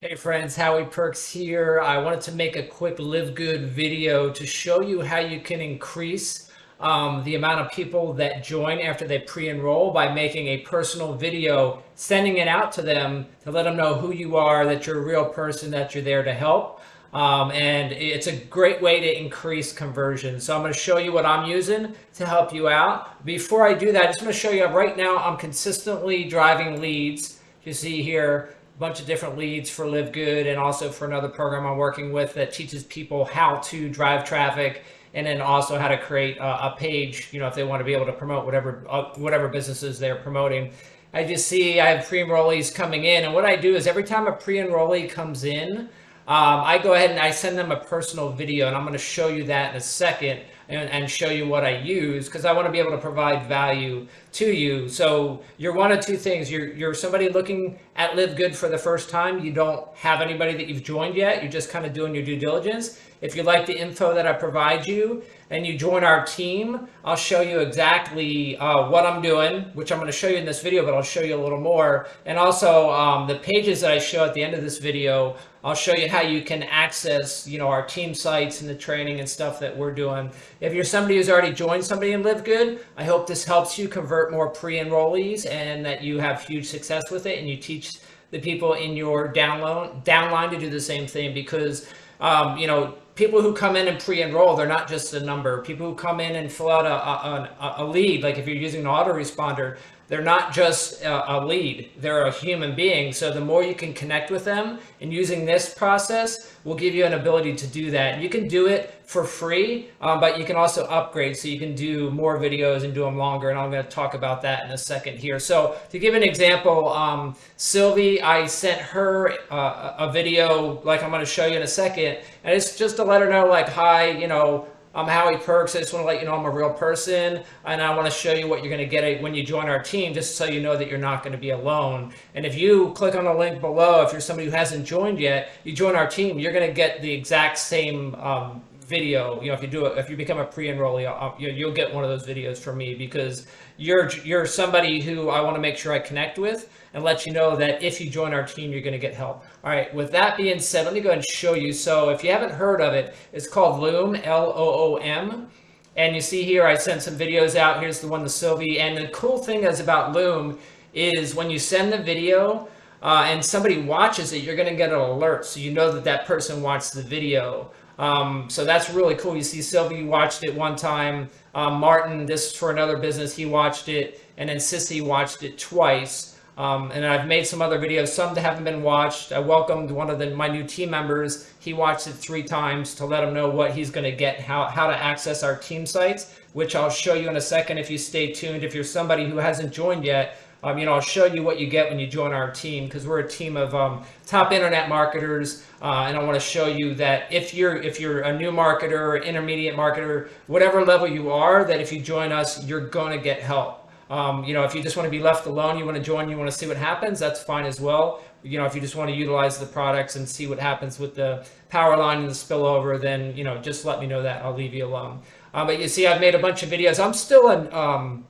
Hey friends, Howie Perks here. I wanted to make a quick Live Good video to show you how you can increase um, the amount of people that join after they pre-enroll by making a personal video, sending it out to them to let them know who you are, that you're a real person, that you're there to help. Um, and it's a great way to increase conversion. So I'm going to show you what I'm using to help you out. Before I do that, I just want to show you right now I'm consistently driving leads. You see here, bunch of different leads for Live Good and also for another program I'm working with that teaches people how to drive traffic and then also how to create a, a page, you know, if they want to be able to promote whatever uh, whatever businesses they're promoting. I just see I have pre-enrollees coming in and what I do is every time a pre-enrollee comes in, um, I go ahead and I send them a personal video and I'm going to show you that in a second and, and show you what I use because I want to be able to provide value to you. So you're one of two things. You're, you're somebody looking at Live Good for the first time. You don't have anybody that you've joined yet. You're just kind of doing your due diligence. If you like the info that I provide you and you join our team, I'll show you exactly uh, what I'm doing, which I'm going to show you in this video, but I'll show you a little more. And also um, the pages that I show at the end of this video, I'll show you how you can access, you know, our team sites and the training and stuff that we're doing. If you're somebody who's already joined somebody in Live Good, I hope this helps you convert more pre-enrollees and that you have huge success with it and you teach the people in your download downline to do the same thing because um, you know people who come in and pre-enroll, they're not just a number. People who come in and fill out a, a, a lead, like if you're using an autoresponder, they're not just a, lead, they're a human being. So the more you can connect with them and using this process will give you an ability to do that. You can do it for free, um, but you can also upgrade so you can do more videos and do them longer. And I'm going to talk about that in a second here. So to give an example, um, Sylvie, I sent her uh, a video like I'm going to show you in a second. And it's just to let her know like, hi, you know, I'm Howie Perks. I just want to let you know I'm a real person, and I want to show you what you're going to get when you join our team, just so you know that you're not going to be alone. And if you click on the link below, if you're somebody who hasn't joined yet, you join our team, you're going to get the exact same um, video. You know, if you do it, if you become a pre-enrollee, you'll get one of those videos from me because you're you're somebody who I want to make sure I connect with and let you know that if you join our team, you're going to get help. All right, with that being said, let me go ahead and show you. So if you haven't heard of it, it's called Loom, L-O-O-M. And you see here, I sent some videos out. Here's the one to Sylvie. And the cool thing is about Loom is when you send the video uh, and somebody watches it, you're going to get an alert. So you know that that person watched the video. Um, so that's really cool. You see Sylvie watched it one time. Um, Martin, this is for another business, he watched it. And then Sissy watched it twice. Um, and I've made some other videos, some that haven't been watched. I welcomed one of the, my new team members. He watched it three times to let him know what he's going to get, how, how to access our team sites, which I'll show you in a second if you stay tuned. If you're somebody who hasn't joined yet, um, you know, I'll show you what you get when you join our team because we're a team of um, top internet marketers, uh, and I want to show you that if you're if you're a new marketer, intermediate marketer, whatever level you are, that if you join us, you're going to get help. Um, you know, if you just want to be left alone, you want to join, you want to see what happens, that's fine as well. You know, if you just want to utilize the products and see what happens with the power line and the spillover, then, you know, just let me know that. I'll leave you alone. Um, but you see, I've made a bunch of videos. I'm still an, um,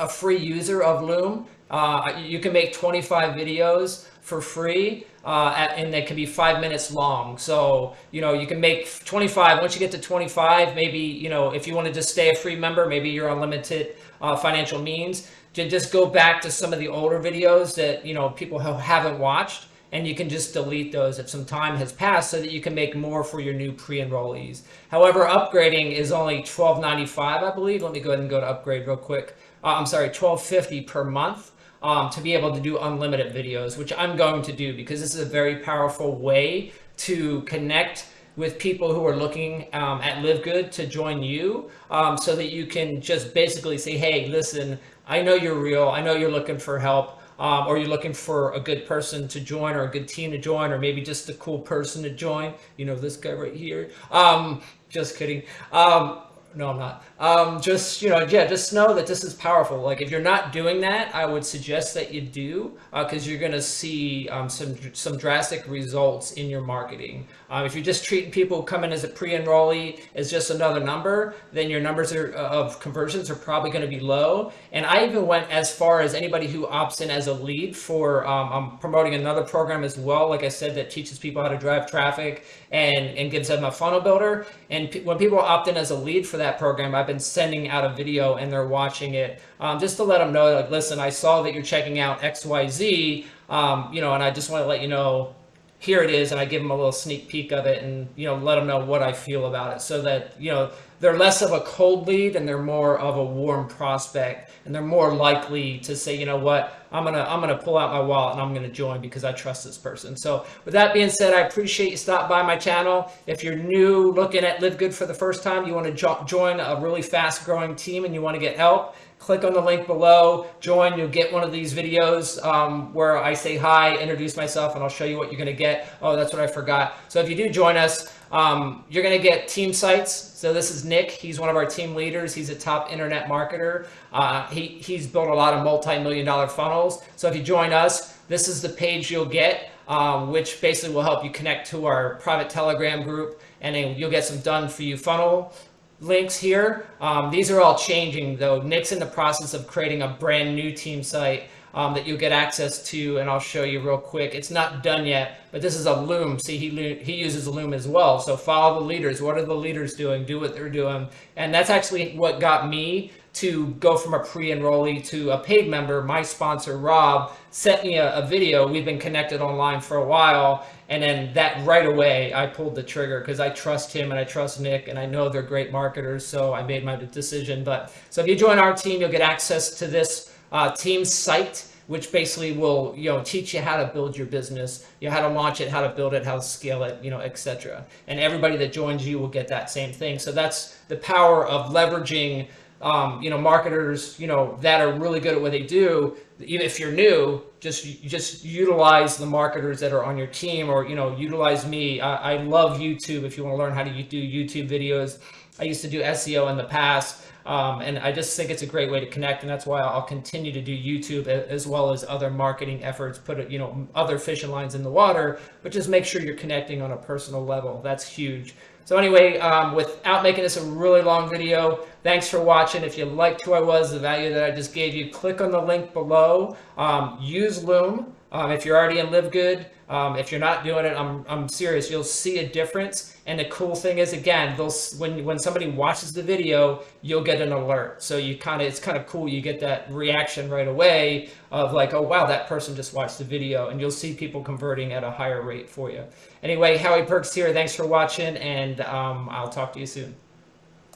a free user of Loom. Uh, you can make 25 videos for free uh, and they can be five minutes long. So, you know, you can make 25. Once you get to 25, maybe, you know, if you want to just stay a free member, maybe you're unlimited uh, financial means, to just go back to some of the older videos that, you know, people haven't watched and you can just delete those if some time has passed so that you can make more for your new pre-enrollees. However, upgrading is only $12.95, I believe. Let me go ahead and go to upgrade real quick. Uh, I'm sorry, $12.50 per month um, to be able to do unlimited videos, which I'm going to do because this is a very powerful way to connect with people who are looking um, at Live Good to join you um, so that you can just basically say, hey, listen, I know you're real. I know you're looking for help. Um, or you're looking for a good person to join or a good team to join or maybe just a cool person to join. You know, this guy right here. Um, just kidding. Um, No, I'm not. Um, just you know, yeah, just know that this is powerful. Like if you're not doing that, I would suggest that you do because uh, you're going to see um, some some drastic results in your marketing. Um, if you're just treating people coming as a pre-enrollee as just another number, then your numbers are, uh, of conversions are probably going to be low. And I even went as far as anybody who opts in as a lead for. Um, I'm promoting another program as well, like I said, that teaches people how to drive traffic and and gives them a funnel builder. And when people opt in as a lead for that program, I've been sending out a video and they're watching it um, just to let them know, like, listen, I saw that you're checking out XYZ, um, you know, and I just want to let you know here it is and i give them a little sneak peek of it and you know let them know what i feel about it so that you know they're less of a cold lead and they're more of a warm prospect and they're more likely to say you know what i'm gonna i'm gonna pull out my wallet and i'm gonna join because i trust this person so with that being said i appreciate you stop by my channel if you're new looking at live good for the first time you want to jo- join a really fast growing team and you want to get help click on the link below, join, you'll get one of these videos um, where I say hi, introduce myself, and I'll show you what you're gonna get. Oh, that's what I forgot. So if you do join us, um, you're gonna get team sites. So this is Nick, he's one of our team leaders. He's a top internet marketer. Uh, he, he's built a lot of multi-million dollar funnels. So if you join us, this is the page you'll get, um, which basically will help you connect to our private Telegram group and then you'll get some done for you funnel links here. Um, these are all changing though. Nick's in the process of creating a brand new team site um, that you'll get access to and I'll show you real quick. It's not done yet, but this is a Loom. See, he, he uses a Loom as well. So follow the leaders. What are the leaders doing? Do what they're doing. And that's actually what got me to go from a pre-enrollee to a paid member. My sponsor, Rob, sent me a, a video. We've been connected online for a while and then that right away, I pulled the trigger because I trust him and I trust Nick and I know they're great marketers. So I made my decision. But so if you join our team, you'll get access to this uh, team site, which basically will you know teach you how to build your business, you know how to launch it, how to build it, how to scale it, you know, etc. And everybody that joins you will get that same thing. So that's the power of leveraging um, you know, marketers, you know, that are really good at what they do. Even if you're new, just just utilize the marketers that are on your team, or you know, utilize me. I, I love YouTube. If you want to learn how to do YouTube videos, I used to do SEO in the past. Um, and I just think it's a great way to connect, and that's why I'll continue to do YouTube as well as other marketing efforts. Put you know other fishing lines in the water, but just make sure you're connecting on a personal level. That's huge. So anyway, um, without making this a really long video, thanks for watching. If you liked who I was, the value that I just gave you, click on the link below. Um, use Loom. Um, if you're already in Live Good, um, if you're not doing it, I'm, I'm serious. You'll see a difference. And the cool thing is, again, those when when somebody watches the video, you'll get an alert. So you kind of it's kind of cool. You get that reaction right away of like, oh wow, that person just watched the video, and you'll see people converting at a higher rate for you. Anyway, Howie Perks here. Thanks for watching, and um, I'll talk to you soon.